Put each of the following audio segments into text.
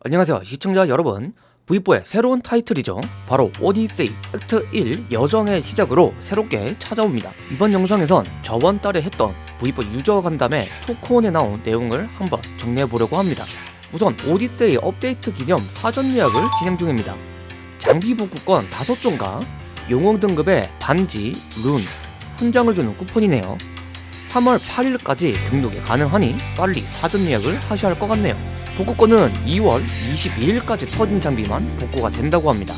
안녕하세요 시청자 여러분. V4의 새로운 타이틀이죠. 바로 오디세이 액트 1 여정의 시작으로 새롭게 찾아옵니다. 이번 영상에선 저번 달에 했던 V4 유저 간담회 토크온에 나온 내용을 한번 정리해보려고 합니다. 우선 오디세이 업데이트 기념 사전 예약을 진행 중입니다. 장비 복구권 5종과 용용 등급의 반지, 룬, 훈장을 주는 쿠폰이네요. 3월 8일까지 등록이 가능하니 빨리 사전 예약을 하셔야 할 것 같네요 복구권은 2월 22일까지 터진 장비만 복구가 된다고 합니다.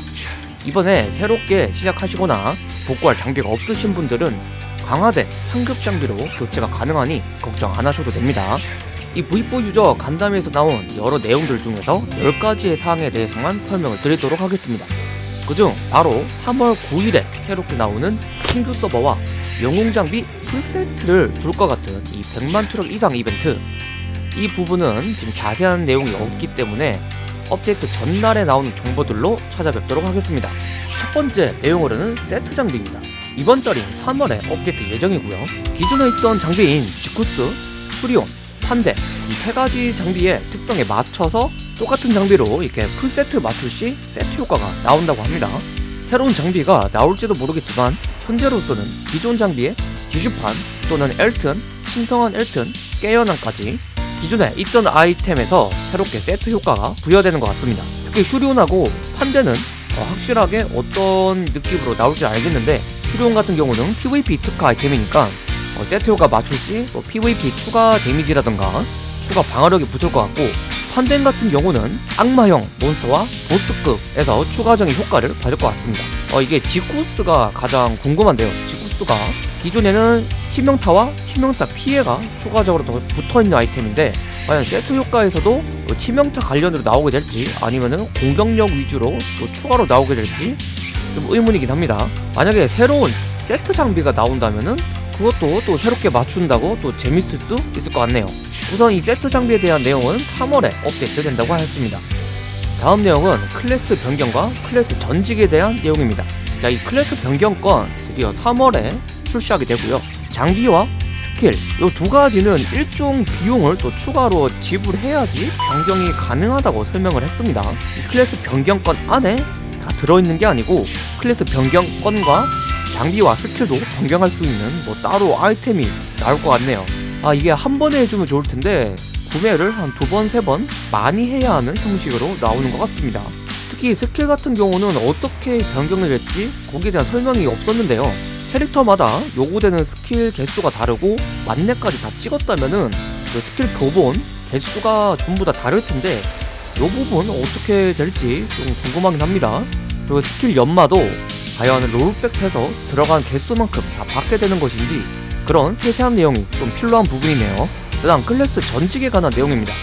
이번에 새롭게 시작하시거나 복구할 장비가 없으신 분들은 강화된 상급 장비로 교체가 가능하니 걱정 안 하셔도 됩니다. 이 V4 유저 간담회에서 나온 여러 내용들 중에서 10가지의 사항에 대해서만 설명을 드리도록 하겠습니다. 그중 바로 3월 9일에 새롭게 나오는 신규 서버와 영웅 장비 풀세트를 줄 것 같은 이 100만 트럭 이상 이벤트 이 부분은 지금 자세한 내용이 없기 때문에 업데이트 전날에 나오는 정보들로 찾아뵙도록 하겠습니다. 첫 번째 내용으로는 세트 장비입니다. 이번 달인 3월에 업데이트 예정이고요. 기존에 있던 장비인 지쿠스, 수리온, 판데 이 세 가지 장비의 특성에 맞춰서 똑같은 장비로 이렇게 풀세트 맞출 시 세트 효과가 나온다고 합니다. 새로운 장비가 나올지도 모르겠지만 현재로서는 기존 장비의 기슈판 또는 엘튼, 신성한 엘튼, 깨연함까지 기존에 있던 아이템에서 새롭게 세트 효과가 부여되는 것 같습니다. 특히 슈리온하고 판데는 어, 확실하게 어떤 느낌으로 나올지 알겠는데 슈리온 같은 경우는 PVP 특화 아이템이니까 어, 세트 효과 맞출 시 뭐 PVP 추가 데미지라던가 추가 방어력이 붙을 것 같고 판덴 같은 경우는 악마형 몬스터와 보스급에서 추가적인 효과를 받을 것 같습니다. 어, 이게 지쿠스가 가장 궁금한데요 지쿠스가 기존에는 치명타와 치명타 피해가 추가적으로 더 붙어있는 아이템인데 과연 세트 효과에서도 치명타 관련으로 나오게 될지 아니면은 공격력 위주로 또 추가로 나오게 될지 좀 의문이긴 합니다. 만약에 새로운 세트 장비가 나온다면은 그것도 또 새롭게 맞춘다고 또 재밌을 수 있을 것 같네요. 우선 이 세트 장비에 대한 내용은 3월에 업데이트 된다고 하였습니다. 다음 내용은 클래스 변경과 클래스 전직에 대한 내용입니다. 자 이 클래스 변경권 드디어 3월에 출시하게 되고요. 장비와 스킬 이 두 가지는 일정 비용을 또 추가로 지불해야지 변경이 가능하다고 설명을 했습니다. 이 클래스 변경권 안에 다 들어있는 게 아니고 클래스 변경권과 장비와 스킬도 변경할 수 있는 뭐 따로 아이템이 나올 것 같네요. 아 이게 한 번에 해주면 좋을 텐데 구매를 한 두 번, 세 번 많이 해야 하는 형식으로 나오는 것 같습니다 특히 스킬 같은 경우는 어떻게 변경이 될지? 거기에 대한 설명이 없었는데요. 캐릭터마다 요구되는 스킬 개수가 다르고 만렙까지 다 찍었다면은 그 스킬 교본 개수가 전부 다 다를 텐데 요 부분 어떻게 될지 좀 궁금하긴 합니다. 그리고 스킬 연마도 과연 롤백해서 들어간 개수만큼 다 받게 되는 것인지 그런 세세한 내용이 좀 필요한 부분이네요. 그다음 클래스 전직에 관한 내용입니다.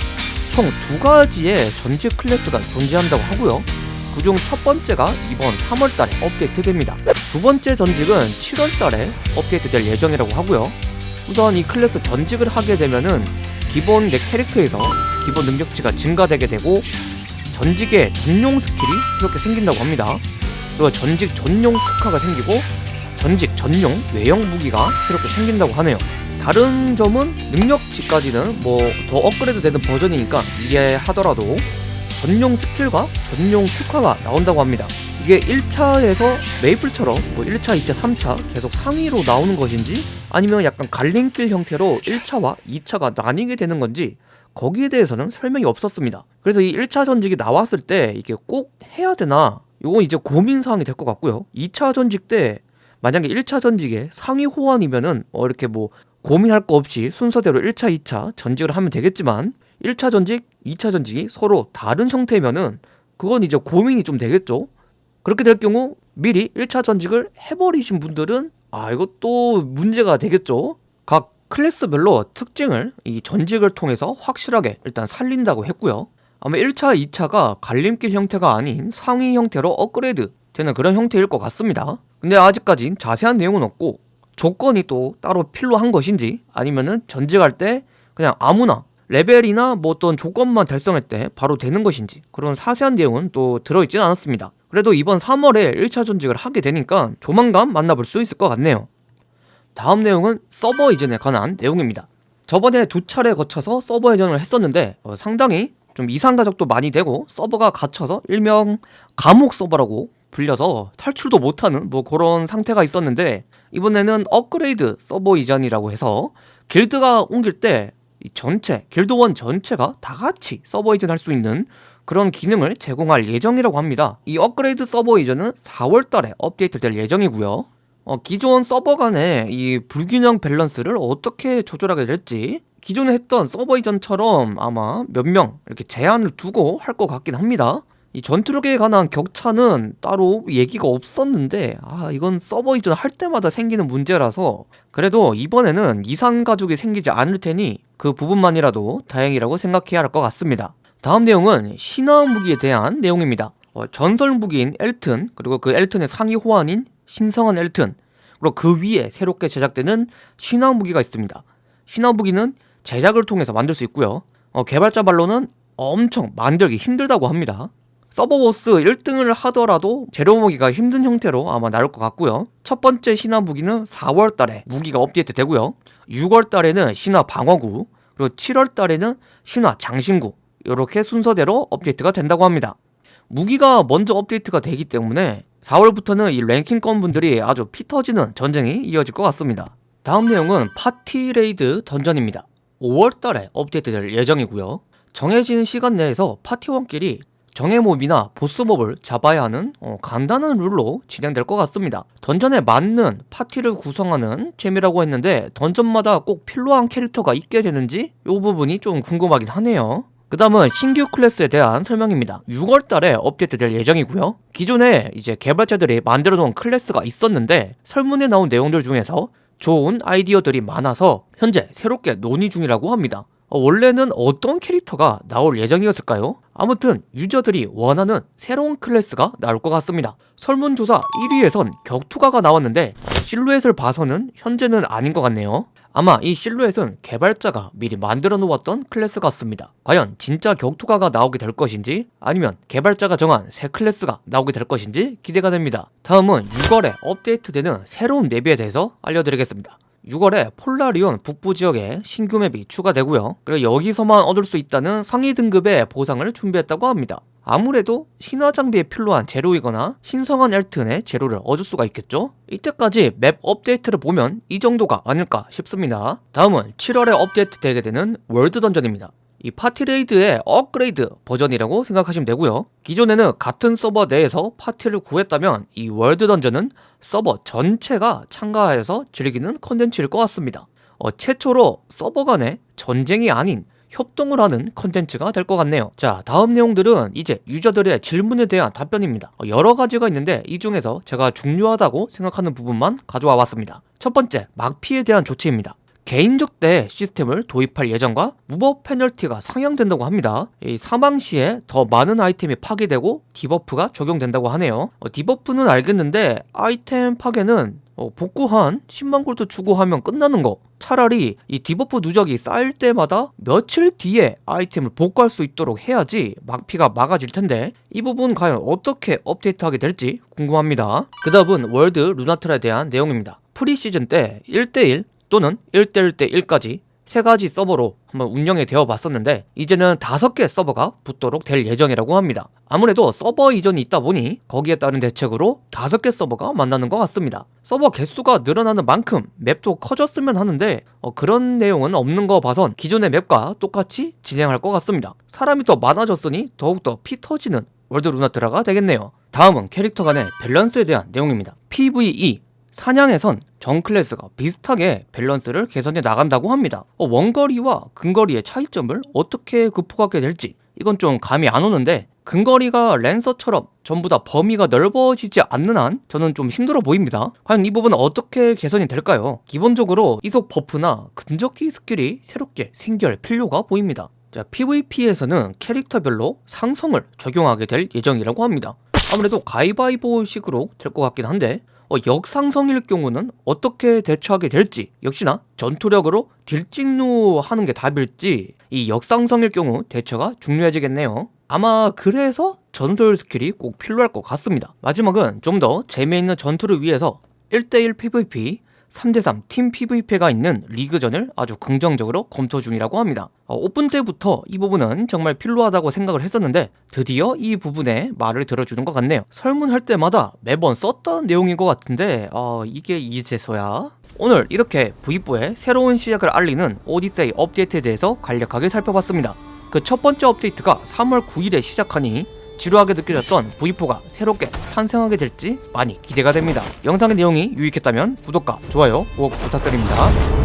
총 두 가지의 전직 클래스가 존재한다고 하고요 그중 첫 번째가 이번 3월달에 업데이트됩니다. 두 번째 전직은 7월달에 업데이트될 예정이라고 하고요. 우선 이 클래스 전직을 하게 되면은 기본 내 캐릭터에서 기본 능력치가 증가되게 되고 전직의 전용 스킬이 이렇게 생긴다고 합니다. 그리고 전직 전용 특화가 생기고 전직 전용 외형 무기가 이렇게 생긴다고 하네요. 다른 점은 능력치까지는 뭐 더 업그레이드 되는 버전이니까 이해하더라도 전용 스킬과 전용 특화가 나온다고 합니다. 이게 1차에서 메이플처럼 뭐 1차, 2차, 3차 계속 상위로 나오는 것인지 아니면 약간 갈림길 형태로 1차와 2차가 나뉘게 되는 건지 거기에 대해서는 설명이 없었습니다. 그래서 이 1차 전직이 나왔을 때 이게 꼭 해야 되나? 이건 이제 고민사항이 될 것 같고요. 2차 전직 때 만약에 1차 전직에 상위 호환이면은 어 이렇게 뭐 고민할 거 없이 순서대로 1차, 2차 전직을 하면 되겠지만 1차 전직, 2차 전직이 서로 다른 형태면은 그건 이제 고민이 좀 되겠죠. 그렇게 될 경우 미리 1차 전직을 해버리신 분들은 아 이것도 문제가 되겠죠. 각 클래스별로 특징을 이 전직을 통해서 확실하게 일단 살린다고 했고요. 아마 1차, 2차가 갈림길 형태가 아닌 상위 형태로 업그레이드 되는 그런 형태일 것 같습니다. 근데 아직까진 자세한 내용은 없고 조건이 또 따로 필요한 것인지 아니면은 전직할 때 그냥 아무나 레벨이나 뭐 어떤 조건만 달성할 때 바로 되는 것인지 그런 사세한 내용은 또 들어있진 않았습니다. 그래도 이번 3월에 1차 전직을 하게 되니까 조만간 만나볼 수 있을 것 같네요. 다음 내용은 서버 이전에 관한 내용입니다. 저번에 두 차례 거쳐서 서버 이전을 했었는데 어, 상당히 좀 이상 가적도 많이 되고 서버가 갇혀서 일명 감옥 서버라고 불려서 탈출도 못하는 뭐 그런 상태가 있었는데 이번에는 업그레이드 서버 이전이라고 해서 길드가 옮길 때 이 전체 길드원 전체가 다 같이 서버 이전할 수 있는 그런 기능을 제공할 예정이라고 합니다. 이 업그레이드 서버 이전은 4월달에 업데이트될 예정이고요. 어, 기존 서버 간의 이 불균형 밸런스를 어떻게 조절하게 될지 기존에 했던 서버 이전처럼 아마 몇 명 이렇게 제한을 두고 할 것 같긴 합니다. 이 전투력에 관한 격차는 따로 얘기가 없었는데 아 이건 서버 이전 할 때마다 생기는 문제라서 그래도 이번에는 이상 가족이 생기지 않을 테니 그 부분만이라도 다행이라고 생각해야 할 것 같습니다. 다음 내용은 신화 무기에 대한 내용입니다. 어, 전설 무기인 엘튼 그리고 그 엘튼의 상위 호환인 신성한 엘튼 그리고 그 위에 새롭게 제작되는 신화 무기가 있습니다. 신화 무기는 제작을 통해서 만들 수 있고요. 어, 개발자 말로는 엄청 만들기 힘들다고 합니다. 서버보스 1등을 하더라도 재료 모기가 힘든 형태로 아마 나올 것 같고요. 첫 번째 신화 무기는 4월달에 무기가 업데이트 되고요. 6월달에는 신화 방어구 그리고 7월달에는 신화 장신구 이렇게 순서대로 업데이트가 된다고 합니다. 무기가 먼저 업데이트가 되기 때문에 4월부터는 이 랭킹권 분들이 아주 피 터지는 전쟁이 이어질 것 같습니다. 다음 내용은 파티 레이드 던전입니다. 5월달에 업데이트 될 예정이고요. 정해진 시간 내에서 파티원끼리 정예몹이나 보스몹을 잡아야 하는 어, 간단한 룰로 진행될 것 같습니다. 던전에 맞는 파티를 구성하는 재미라고 했는데 던전마다 꼭 필요한 캐릭터가 있게 되는지 이 부분이 좀 궁금하긴 하네요. 그 다음은 신규 클래스에 대한 설명입니다. 6월달에 업데이트 될 예정이고요. 기존에 이제 개발자들이 만들어 놓은 클래스가 있었는데 설문에 나온 내용들 중에서 좋은 아이디어들이 많아서 현재 새롭게 논의 중이라고 합니다. 어, 원래는 어떤 캐릭터가 나올 예정이었을까요? 아무튼 유저들이 원하는 새로운 클래스가 나올 것 같습니다. 설문조사 1위에선 격투가가 나왔는데 실루엣을 봐서는 현재는 아닌 것 같네요. 아마 이 실루엣은 개발자가 미리 만들어 놓았던 클래스 같습니다. 과연 진짜 격투가가 나오게 될 것인지 아니면 개발자가 정한 새 클래스가 나오게 될 것인지 기대가 됩니다. 다음은 6월에 업데이트되는 새로운 맵에 대해서 알려드리겠습니다 6월에 폴라리온 북부 지역에 신규 맵이 추가되고요. 그리고 여기서만 얻을 수 있다는 상위 등급의 보상을 준비했다고 합니다. 아무래도 신화 장비에 필요한 재료이거나 신성한 엘튼의 재료를 얻을 수가 있겠죠? 이때까지 맵 업데이트를 보면 이 정도가 아닐까 싶습니다. 다음은 7월에 업데이트 되게 되는 월드 던전입니다 이 파티레이드의 업그레이드 버전이라고 생각하시면 되고요. 기존에는 같은 서버 내에서 파티를 구했다면 이 월드 던전은 서버 전체가 참가해서 즐기는 컨텐츠일 것 같습니다. 어, 최초로 서버 간의 전쟁이 아닌 협동을 하는 컨텐츠가 될 것 같네요. 자 다음 내용들은 이제 유저들의 질문에 대한 답변입니다. 어, 여러 가지가 있는데 이 중에서 제가 중요하다고 생각하는 부분만 가져와 봤습니다. 첫 번째 막피에 대한 조치입니다 개인 적대 시스템을 도입할 예정과 무법 페널티가 상향된다고 합니다. 이 사망 시에 더 많은 아이템이 파괴되고 디버프가 적용된다고 하네요. 어, 디버프는 알겠는데 아이템 파괴는 어, 복구 한 10만 골드 주고 하면 끝나는 거. 차라리 이 디버프 누적이 쌓일 때마다 며칠 뒤에 아이템을 복구할 수 있도록 해야지 막피가 막아질 텐데. 이 부분 과연 어떻게 업데이트하게 될지 궁금합니다. 그 다음은 월드 루나트라에 대한 내용입니다. 프리시즌 때 1대1 또는 1대1대 1까지 세 가지 서버로 한번 운영이 되어 봤었는데 이제는 다섯 개 서버가 붙도록 될 예정이라고 합니다. 아무래도 서버 이전이 있다 보니 거기에 따른 대책으로 다섯 개 서버가 만나는 것 같습니다. 서버 개수가 늘어나는 만큼 맵도 커졌으면 하는데 어, 그런 내용은 없는 거 봐선 기존의 맵과 똑같이 진행할 것 같습니다. 사람이 더 많아졌으니 더욱더 피 터지는 월드 루나트라가 되겠네요. 다음은 캐릭터 간의 밸런스에 대한 내용입니다. PVE 사냥에선 전 클래스가 비슷하게 밸런스를 개선해 나간다고 합니다. 어, 원거리와 근거리의 차이점을 어떻게 극복하게 될지 이건 좀 감이 안 오는데 근거리가 Lancer처럼 전부 다 범위가 넓어지지 않는 한 저는 좀 힘들어 보입니다. 과연 이 부분은 어떻게 개선이 될까요? 기본적으로 이속 buff나 근접기 스킬이 새롭게 생겨야 할 필요가 보입니다. 자, PVP에서는 캐릭터별로 상성을 적용하게 될 예정이라고 합니다. 아무래도 가위바위보식으로 될 것 같긴 한데 어, 역상성일 경우는 어떻게 대처하게 될지 역시나 전투력으로 딜찍누 하는 게 답일지 이 역상성일 경우 대처가 중요해지겠네요. 아마 그래서 전설 스킬이 꼭 필요할 것 같습니다. 마지막은 좀 더 재미있는 전투를 위해서 1대1 PVP 3대3 팀 PVP가 있는 리그전을 아주 긍정적으로 검토 중이라고 합니다. 어, 오픈 때부터 이 부분은 정말 필요하다고 생각을 했었는데 드디어 이 부분에 말을 들어주는 것 같네요. 설문할 때마다 매번 썼던 내용인 것 같은데 어, 이게 이제서야? 오늘 이렇게 V4의 새로운 시작을 알리는 오디세이 업데이트에 대해서 간략하게 살펴봤습니다. 그 첫 번째 업데이트가 3월 9일에 시작하니 지루하게 느껴졌던 V4가 새롭게 탄생하게 될지 많이 기대가 됩니다. 영상의 내용이 유익했다면 구독과 좋아요 꼭 부탁드립니다.